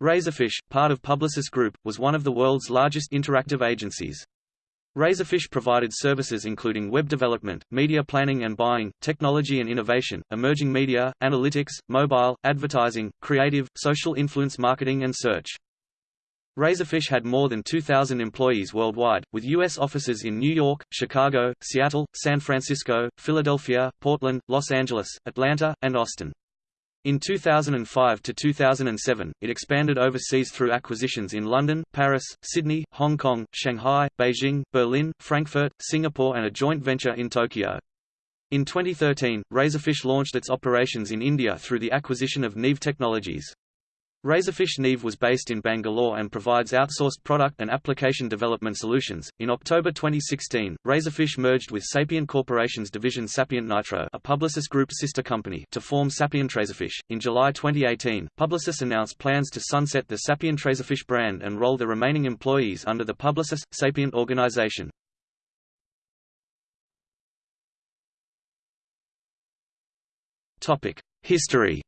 Razorfish, part of Publicis Group, was one of the world's largest interactive agencies. Razorfish provided services including web development, media planning and buying, technology and innovation, emerging media, analytics, mobile, advertising, creative, social influence marketing and search. Razorfish had more than 2,000 employees worldwide, with U.S. offices in New York, Chicago, Seattle, San Francisco, Philadelphia, Portland, Los Angeles, Atlanta, and Austin. In 2005 to 2007, it expanded overseas through acquisitions in London, Paris, Sydney, Hong Kong, Shanghai, Beijing, Berlin, Frankfurt, Singapore and a joint venture in Tokyo. In 2013, Razorfish launched its operations in India through the acquisition of Neev Technologies. Razorfish Neev was based in Bangalore and provides outsourced product and application development solutions. In October 2016, Razorfish merged with Sapient Corporation's division Sapient Nitro, a Publicis Group sister company, to form Sapient Razorfish. In July 2018, Publicis announced plans to sunset the Sapient Razorfish brand and roll the remaining employees under the Publicis Sapient organization. Topic: History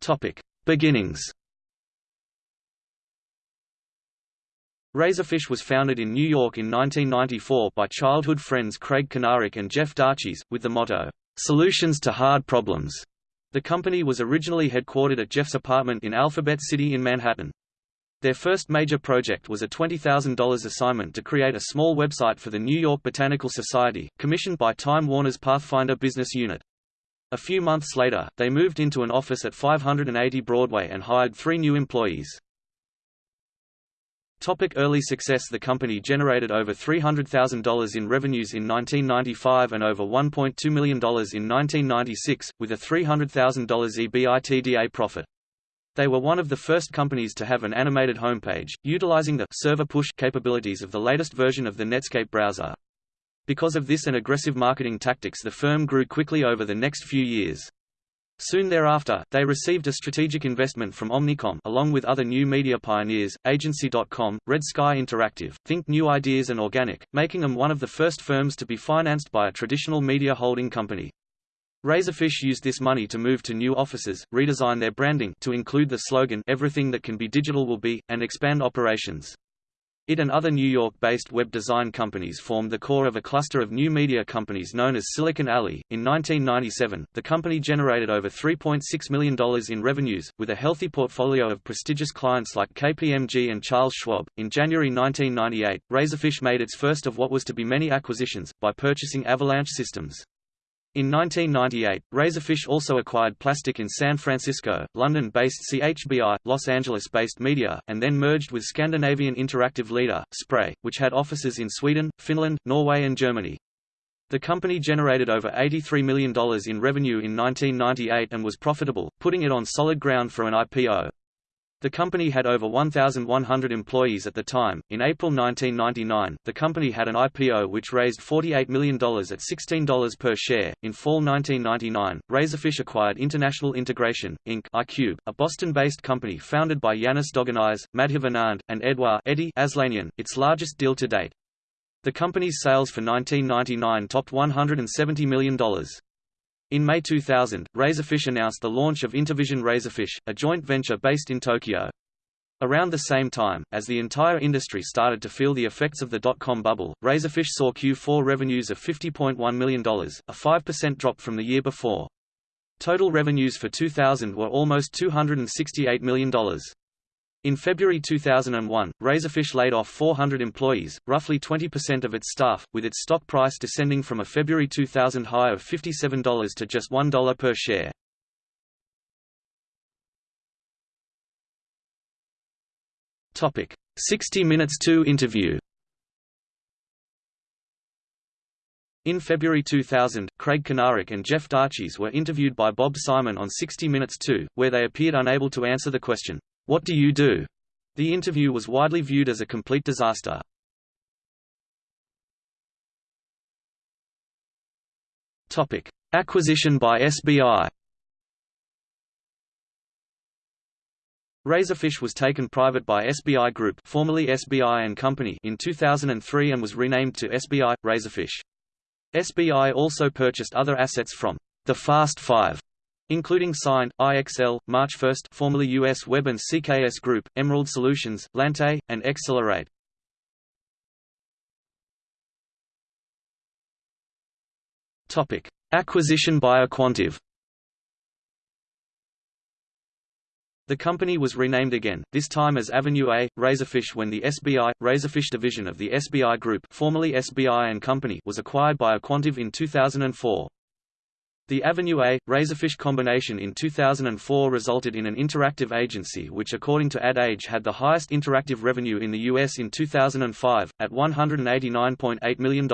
Topic: Beginnings. Razorfish was founded in New York in 1994 by childhood friends Craig Kanarick and Jeff Dachis, with the motto, "Solutions to Hard Problems." The company was originally headquartered at Jeff's apartment in Alphabet City in Manhattan. Their first major project was a $20,000 assignment to create a small website for the New York Botanical Society, commissioned by Time Warner's Pathfinder business unit. A few months later, they moved into an office at 580 Broadway and hired three new employees. Topic early success The company generated over $300,000 in revenues in 1995 and over $1.2 million in 1996, with a $300,000 EBITDA profit. They were one of the first companies to have an animated homepage, utilizing the server push capabilities of the latest version of the Netscape browser. Because of this and aggressive marketing tactics the firm grew quickly over the next few years. Soon thereafter, they received a strategic investment from Omnicom along with other new media pioneers, Agency.com, Red Sky Interactive, Think New Ideas and Organic, making them one of the first firms to be financed by a traditional media holding company. Razorfish used this money to move to new offices, redesign their branding to include the slogan Everything that can be digital will be, and expand operations. It and other New York-based web design companies formed the core of a cluster of new media companies known as Silicon Alley. In 1997, the company generated over $3.6 million in revenues, with a healthy portfolio of prestigious clients like KPMG and Charles Schwab. In January 1998, Razorfish made its first of what was to be many acquisitions, by purchasing Avalanche Systems. In 1998, Razorfish also acquired Plastic in San Francisco, London-based CHBI, Los Angeles-based Media, and then merged with Scandinavian interactive leader, Spray, which had offices in Sweden, Finland, Norway and Germany. The company generated over $83 million in revenue in 1998 and was profitable, putting it on solid ground for an IPO. The company had over 1,100 employees at the time. In April 1999, the company had an IPO which raised $48 million at $16 per share. In fall 1999, Razorfish acquired International Integration, Inc. iCube, a Boston-based company founded by Yanis Doganais, Madhav Anand, and Edouard Eddie Aslanian, its largest deal to date. The company's sales for 1999 topped $170 million. In May 2000, Razorfish announced the launch of Intervision Razorfish, a joint venture based in Tokyo. Around the same time, as the entire industry started to feel the effects of the dot-com bubble, Razorfish saw Q4 revenues of $50.1 million, a 5% drop from the year before. Total revenues for 2000 were almost $268 million. In February 2001, Razorfish laid off 400 employees, roughly 20% of its staff, with its stock price descending from a February 2000 high of $57 to just $1 per share. Topic: 60 Minutes 2 interview. In February 2000, Craig Kanarick and Jeff Dachis were interviewed by Bob Simon on 60 Minutes 2, where they appeared unable to answer the question, what Do You Do? The interview was widely viewed as a complete disaster. Topic: Acquisition by SBI. Razorfish was taken private by SBI Group, formerly SBI and Company, in 2003 and was renamed to SBI Razorfish. SBI also purchased other assets from the Fast Five, including Scient, IXL, MarchFirst formerly US Web and CKS Group, Emerald Solutions, Lante, and Accelerate. Topic: Acquisition by Aquantive. The company was renamed again, this time as Avenue A, Razorfish when the SBI, Razorfish division of the SBI Group formerly SBI and Company was acquired by Aquantive in 2004. The Avenue A, Razorfish combination in 2004 resulted in an interactive agency which according to Ad Age had the highest interactive revenue in the U.S. in 2005, at $189.8 million.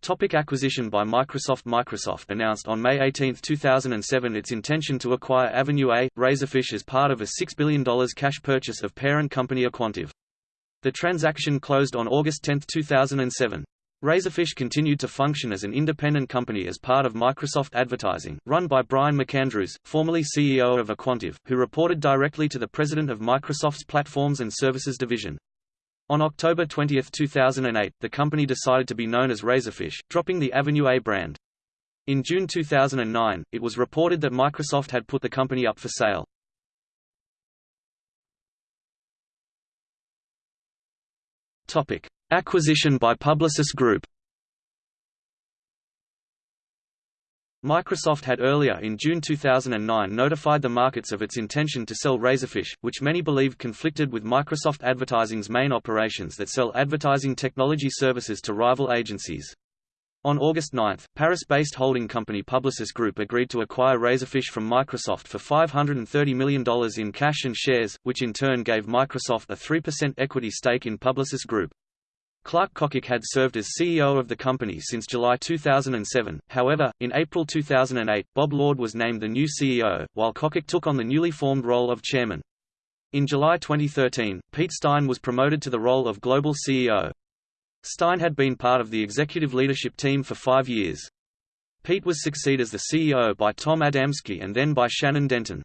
Topic acquisition by Microsoft Microsoft announced on May 18, 2007 its intention to acquire Avenue A, Razorfish as part of a $6 billion cash purchase of parent company Aquantive. The transaction closed on August 10, 2007. Razorfish continued to function as an independent company as part of Microsoft Advertising, run by Brian McAndrews, formerly CEO of Aquantive, who reported directly to the president of Microsoft's Platforms and Services division. On October 20, 2008, the company decided to be known as Razorfish, dropping the Avenue A brand. In June 2009, it was reported that Microsoft had put the company up for sale. Topic: Acquisition by Publicis Group. Microsoft had earlier in June 2009 notified the markets of its intention to sell Razorfish, which many believed conflicted with Microsoft Advertising's main operations that sell advertising technology services to rival agencies. On August 9, Paris-based holding company Publicis Group agreed to acquire Razorfish from Microsoft for $530 million in cash and shares, which in turn gave Microsoft a 3% equity stake in Publicis Group. Clark Kokich had served as CEO of the company since July 2007, however, in April 2008, Bob Lord was named the new CEO, while Kokich took on the newly formed role of chairman. In July 2013, Pete Stein was promoted to the role of global CEO. Stein had been part of the executive leadership team for five years. Pete was succeeded as the CEO by Tom Adamski and then by Shannon Denton.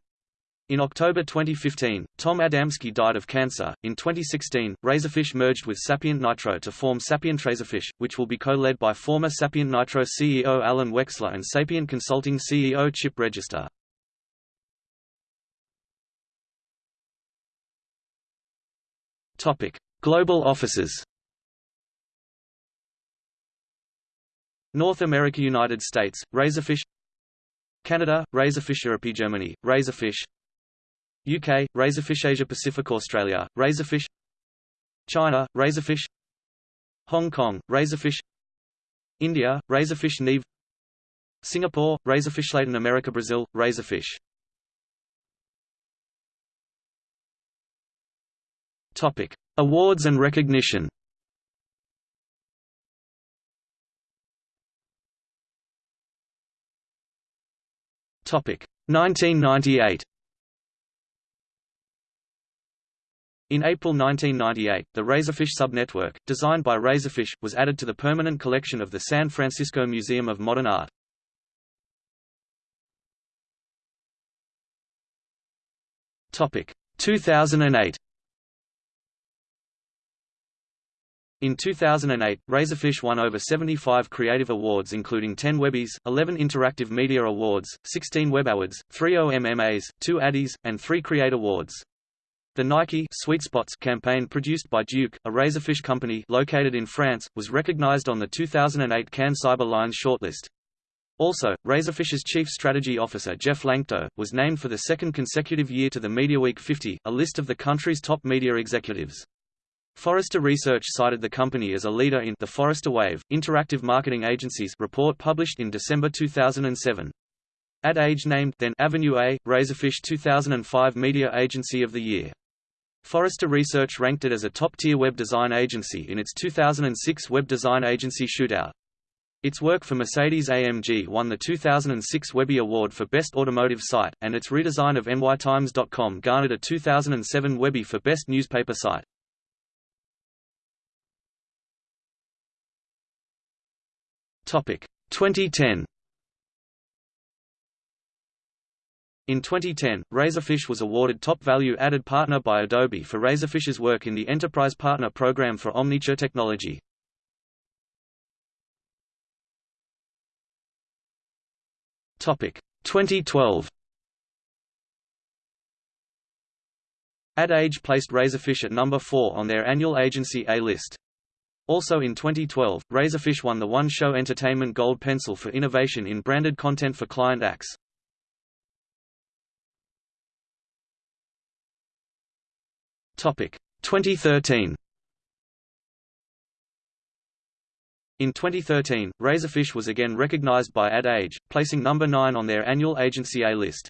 In October 2015, Tom Adamski died of cancer. In 2016, Razorfish merged with Sapient Nitro to form Sapient Razorfish, which will be co-led by former Sapient Nitro CEO Alan Wexler and Sapient Consulting CEO Chip Register. Topic: Global offices. North America United States, Razorfish Canada, Razorfish Europe Germany, Razorfish UK, Razorfish Asia Pacific Australia, Razorfish China, Razorfish Hong Kong, Razorfish India, Razorfish Neev Singapore, Razorfish Latin America Brazil, Razorfish Topic. Awards and recognition Topic 1998 In April 1998, the Razorfish subnetwork, designed by Razorfish, was added to the permanent collection of the San Francisco Museum of Modern Art. Topic 2008. In 2008, Razorfish won over 75 creative awards including 10 Webbies, 11 Interactive Media Awards, 16 Web Awards, 3 OMMAs, 2 Addies, and 3 Create Awards. The Nike Sweet Spots campaign produced by Duke, a razorfish company located in France, was recognized on the 2008 Cannes Cyber Lions shortlist. Also, Razorfish's chief strategy officer Jeff Lanctot, was named for the second consecutive year to the MediaWeek 50, a list of the country's top media executives. Forrester Research cited the company as a leader in the Forrester Wave, Interactive Marketing Agencies report published in December 2007. Ad Age named then Avenue A, Razorfish 2005 Media Agency of the Year. Forrester Research ranked it as a top-tier web design agency in its 2006 Web Design Agency Shootout. Its work for Mercedes-AMG won the 2006 Webby Award for Best Automotive Site, and its redesign of NYTimes.com garnered a 2007 Webby for Best Newspaper Site. Topic 2010 In 2010, Razorfish was awarded Top Value Added Partner by Adobe for Razorfish's work in the Enterprise Partner Program for Omniture technology. Topic 2012. Ad Age placed Razorfish at number 4 on their annual agency A list. Also in 2012, Razorfish won the One Show Entertainment Gold Pencil for innovation in branded content for client Axe. Topic 2013. In 2013, Razorfish was again recognized by Ad Age, placing number 9 on their annual agency A list.